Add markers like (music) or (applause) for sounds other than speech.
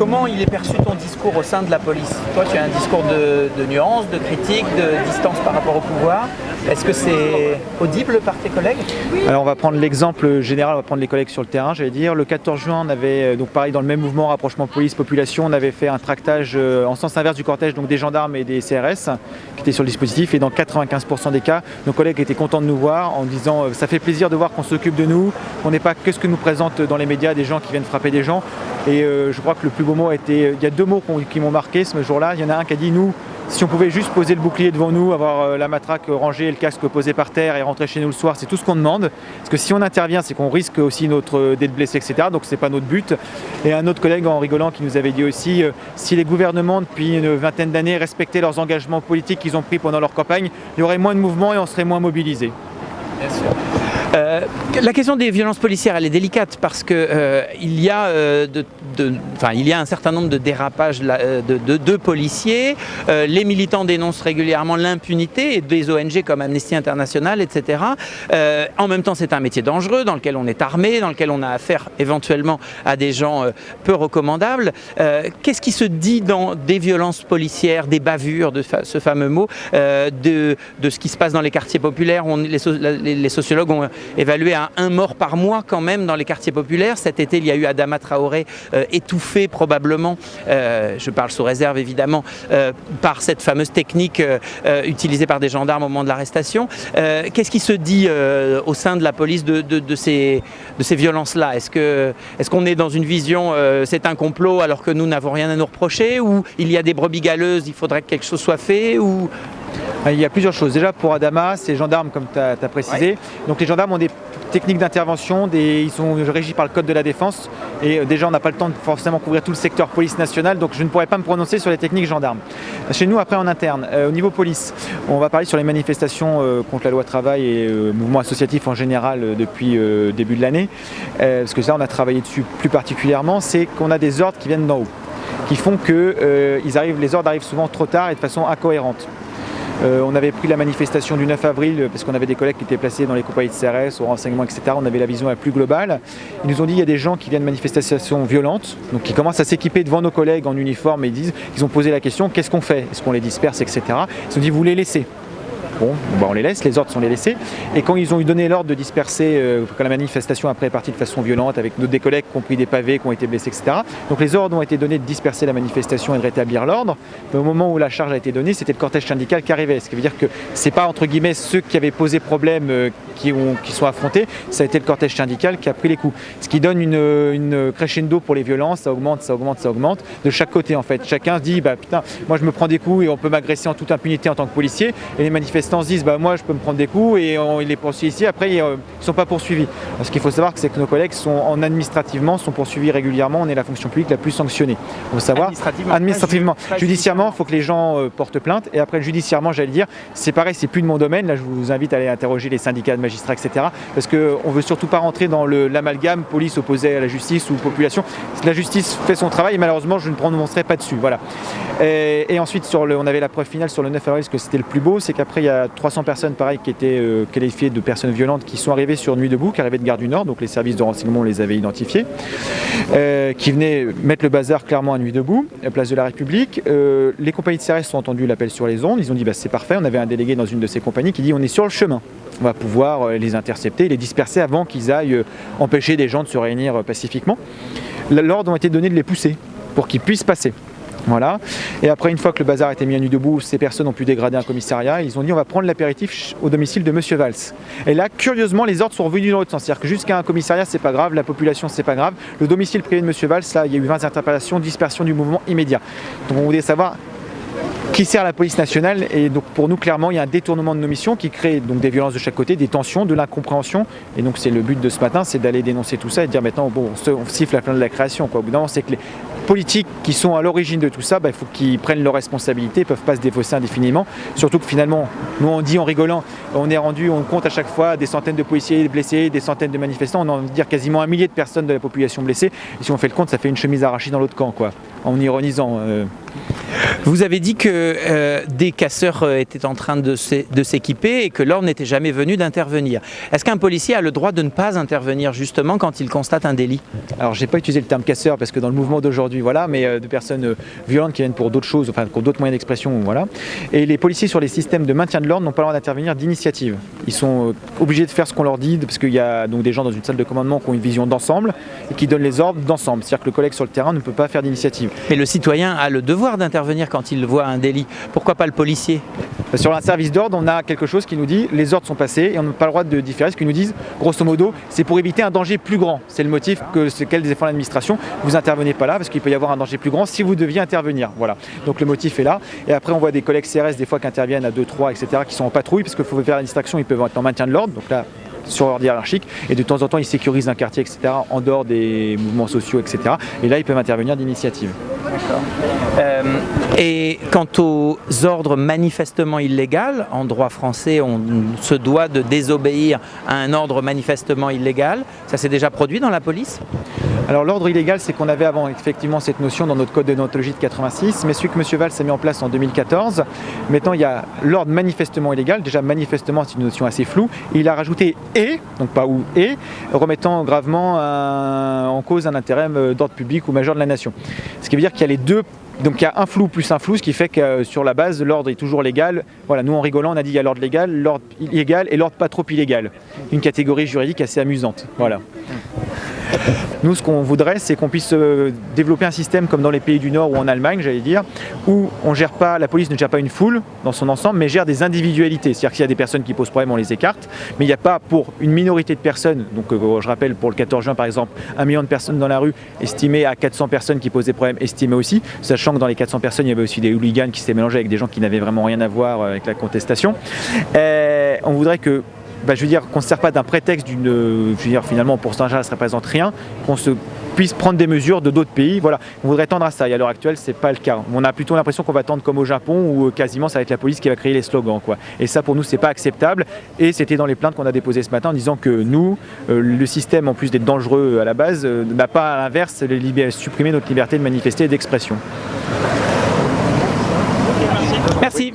comment il est perçu ton discours au sein de la police? Toi, tu as un discours de, de nuance, de critique, de distance par rapport au pouvoir. Est-ce que c'est audible par tes collègues? Alors on va prendre l'exemple général, on va prendre les collègues sur le terrain, j'allais dire. Le 14 juin, on avait, euh, donc pareil dans le même mouvement rapprochement police-population, on avait fait un tractage euh, en sens inverse du cortège, donc des gendarmes et des CRS qui étaient sur le dispositif. Et dans 95% des cas, nos collègues étaient contents de nous voir en disant euh, ça fait plaisir de voir qu'on s'occupe de nous, qu'on n'est pas que ce que nous présentent dans les médias des gens qui viennent frapper des gens. Et je crois que le plus beau mot a été, il y a deux mots qui m'ont marqué ce jour-là. Il y en a un qui a dit nous, si on pouvait juste poser le bouclier devant nous, avoir euh, la matraque rangée le casque posé par terre et rentrer chez nous le soir, c'est tout ce qu'on demande. Parce que si on intervient, c'est qu'on risque aussi notre euh, d'être blessé, etc. Donc c'est pas notre but. Et un autre collègue en rigolant qui nous avait dit aussi, euh, si les gouvernements depuis une vingtaine d'années respectaient leurs engagements politiques qu'ils ont pris pendant leur campagne, il y aurait moins de mouvements et on serait moins mobilisés. Bien sûr. La question des violences policières, elle est délicate parce que euh, il, y a, de, il y a un certain nombre de dérapages de, policiers. les militants dénoncent régulièrement l'impunité des ONG comme Amnesty International, etc. en même temps, c'est un métier dangereux dans lequel on est armé, dans lequel on a affaire éventuellement à des gens peu recommandables. Qu'est-ce qui se dit dans des violences policières, des bavures, de ce fameux mot, de, ce qui se passe dans les quartiers populaires? Les, les sociologues ont évalué à un mort par mois quand même dans les quartiers populaires. Cet été, il y a eu Adama Traoré euh, étouffé probablement, euh, je parle sous réserve évidemment, euh, par cette fameuse technique utilisée par des gendarmes au moment de l'arrestation. Qu'est-ce qui se dit au sein de la police de, de ces, de ces violences-là? Est-ce qu'on est, qu'on est dans une vision c'est un complot alors que nous n'avons rien à nous reprocher ou il y a des brebis galeuses, il faudrait que quelque chose soit fait ou? Il y a plusieurs choses. Déjà pour Adama, c'est gendarmes comme tu as, précisé. Donc les gendarmes ont des techniques d'intervention, ils sont régis par le code de la défense et euh, déjà on n'a pas le temps de forcément couvrir tout le secteur police nationale donc je ne pourrais pas me prononcer sur les techniques gendarmes. Chez nous après en interne, euh, au niveau police, on va parler sur les manifestations euh, contre la loi travail et mouvement associatif en général depuis début de l'année parce que ça on a travaillé dessus plus particulièrement, c'est qu'on a des ordres qui viennent d'en haut qui font que les ordres arrivent souvent trop tard et de façon incohérente. Euh, on avait pris la manifestation du 9 avril parce qu'on avait des collègues qui étaient placés dans les compagnies de CRS, au renseignement, etc. On avait la vision la plus globale. Ils nous ont dit qu'il y a des gens qui viennent de manifestations violentes, donc qui commencent à s'équiper devant nos collègues en uniforme et ils disent, ils ont posé la question, qu'est-ce qu'on fait? Est-ce qu'on les disperse, etc. Ils ont dit, vous les laissez. Bon, on les laisse, les ordres sont les laissés. Et quand ils ont eu donné l'ordre de disperser, euh, quand la manifestation après est partie de façon violente, avec des collègues qui ont pris des pavés, qui ont été blessés, etc. Donc les ordres ont été donnés de disperser la manifestation et de rétablir l'ordre. Mais au moment où la charge a été donnée, c'était le cortège syndical qui arrivait. Ce qui veut dire que c'est pas entre guillemets ceux qui avaient posé problème euh, qui, ont, qui sont affrontés, ça a été le cortège syndical qui a pris les coups. Ce qui donne une, une crescendo pour les violences, ça augmente, ça augmente, ça augmente, de chaque côté en fait. Chacun se dit, bah putain, moi je me prends des coups et on peut m'agresser en toute impunité en tant que policier. Et les manifestants se disent, bah moi je peux me prendre des coups et on les poursuit ici. Après, ils ne sont pas poursuivis. Ce qu'il faut savoir, c'est que nos collègues sont en administrativement sont poursuivis régulièrement. On est la fonction publique la plus sanctionnée. Il faut savoir. Administrativement. administrativement. Judiciairement, il faut que les gens euh, portent plainte. Et après, judiciairement, j'allais dire, c'est pareil, c'est plus de mon domaine. Là, je vous invite à aller interroger les syndicats de magistrats, etc. Parce qu'on ne veut surtout pas rentrer dans l'amalgame police opposée à la justice ou population. La justice fait son travail et malheureusement, je ne prononcerai pas dessus. Voilà. Et, ensuite, sur le, on avait la preuve finale sur le 9 avril, ce que c'était le plus beau, c'est qu'après, il y a 300 personnes pareil, qui étaient euh, qualifiées de personnes violentes qui sont arrivées sur Nuit debout, qui arrivaient de Gare du Nord, donc les services de renseignement les avaient identifiés, euh, qui venaient mettre le bazar clairement à Nuit debout, à place de la République. Euh, les compagnies de CRS ont entendu l'appel sur les ondes, ils ont dit bah, c'est parfait, on avait un délégué dans une de ces compagnies qui dit on est sur le chemin on va pouvoir les intercepter, les disperser avant qu'ils aillent empêcher des gens de se réunir pacifiquement. L'ordre a été donné de les pousser pour qu'ils puissent passer. Voilà. Et après, une fois que le bazar a été mis à nu debout, ces personnes ont pu dégrader un commissariat. Ils ont dit on va prendre l'apéritif au domicile de Monsieur Valls. Et là, curieusement, les ordres sont revenus dans l'autre sens. C'est-à-dire que jusqu'à un commissariat, c'est pas grave, la population, c'est pas grave. Le domicile privé de Monsieur Valls, là, il y a eu 20 interpellations, dispersion du mouvement immédiat. Donc on voulait savoir qui sert la police nationale et donc pour nous clairement il y a un détournement de nos missions qui crée donc des violences de chaque côté, des tensions, de l'incompréhension et donc c'est le but de ce matin, c'est d'aller dénoncer tout ça et de dire maintenant bon on siffle la fin de la création. Au bout d'un moment c'est que les, politiques qui sont à l'origine de tout ça, bah, il faut qu'ils prennent leurs responsabilités, ils ne peuvent pas se défausser indéfiniment. Surtout que finalement, nous on dit en rigolant, on est rendu, on compte à chaque fois des centaines de policiers blessés, des centaines de manifestants, on a envie de dire quasiment un millier de personnes de la population blessée. Et si on fait le compte, ça fait une chemise arrachée dans l'autre camp, quoi, en ironisant. Euh. Vous avez dit que euh, des casseurs euh, étaient en train de s'é- de s'équiper et que l'ordre n'était jamais venu d'intervenir. Est-ce qu'un policier a le droit de ne pas intervenir justement quand il constate un délit? Alors j'ai pas utilisé le terme casseur parce que dans le mouvement d'aujourd'hui, voilà, mais euh, de personnes euh, violentes qui viennent pour d'autres choses, enfin pour d'autres moyens d'expression, voilà. Et les policiers sur les systèmes de maintien de l'ordre n'ont pas le droit d'intervenir d'initiative. Ils sont euh, obligés de faire ce qu'on leur dit parce qu'il y a donc des gens dans une salle de commandement qui ont une vision d'ensemble et qui donnent les ordres d'ensemble. C'est-à-dire que le collègue sur le terrain ne peut pas faire d'initiative. Mais le citoyen a le devoir d'intervenir quand il voit un délit. Pourquoi pas le policier Sur un service d'ordre, on a quelque chose qui nous dit les ordres sont passés et on n'a pas le droit de différer. Ce qu'ils nous disent, grosso modo, c'est pour éviter un danger plus grand. C'est le motif que c'est quel défend l'administration. Vous intervenez pas là parce qu'il peut y avoir un danger plus grand si vous deviez intervenir. Voilà. Donc le motif est là. Et après, on voit des collègues CRS des fois qui interviennent à 2, 3, etc., qui sont en patrouille parce qu'il faut faire la distraction. Ils peuvent être en maintien de l'ordre. Donc là, sur l'ordre hiérarchique et de temps en temps ils sécurisent un quartier etc en dehors des mouvements sociaux etc et là ils peuvent intervenir d'initiative Euh, Et quant aux ordres manifestement illégaux, en droit français, on se doit de désobéir à un ordre manifestement illégal. Ça s'est déjà produit dans la police? Alors l'ordre illégal, c'est qu'on avait avant effectivement cette notion dans notre code de déontologie de 86, mais celui que M. Valls a mis en place en 2014. Maintenant, il y a l'ordre manifestement illégal. Déjà, manifestement, c'est une notion assez floue. Il a rajouté et, donc pas ou et, remettant gravement en cause un intérêt euh, d'ordre public ou majeur de la nation. Ce qui veut dire qu'il y a les deux. Donc il y a un flou plus un flou, ce qui fait que euh, sur la base, l'ordre est toujours légal. Voilà, nous en rigolant, on a dit il y a l'ordre légal, l'ordre illégal et l'ordre pas trop illégal. Une catégorie juridique assez amusante. Voilà. (laughs) Nous, ce qu'on voudrait, c'est qu'on puisse euh, développer un système comme dans les pays du Nord ou en Allemagne, j'allais dire, où on gère pas, la police ne gère pas une foule dans son ensemble, mais gère des individualités. C'est-à-dire que s'il y a des personnes qui posent problème, on les écarte, mais il n'y a pas pour une minorité de personnes, donc euh, je rappelle pour le 14 juin par exemple, un million de personnes dans la rue, estimé à 400 personnes qui posent des problèmes, estimé aussi, sachant que dans les 400 personnes, il y avait aussi des hooligans qui s'étaient mélangés avec des gens qui n'avaient vraiment rien à voir euh, avec la contestation. On voudrait que bah, je veux dire qu'on ne se sert pas d'un prétexte d'une, euh, je veux dire finalement pour Saint-Jean ça ne représente rien, qu'on se puisse prendre des mesures de d'autres pays. Voilà, on voudrait tendre à ça. Et à l'heure actuelle, c'est pas le cas. On a plutôt l'impression qu'on va tendre comme au Japon où euh, quasiment ça va être la police qui va créer les slogans. Quoi. Et ça, pour nous, c'est pas acceptable. Et c'était dans les plaintes qu'on a déposées ce matin en disant que nous, euh, le système, en plus d'être dangereux à la base, n'a pas à l'inverse supprimé notre liberté de manifester et d'expression. Merci.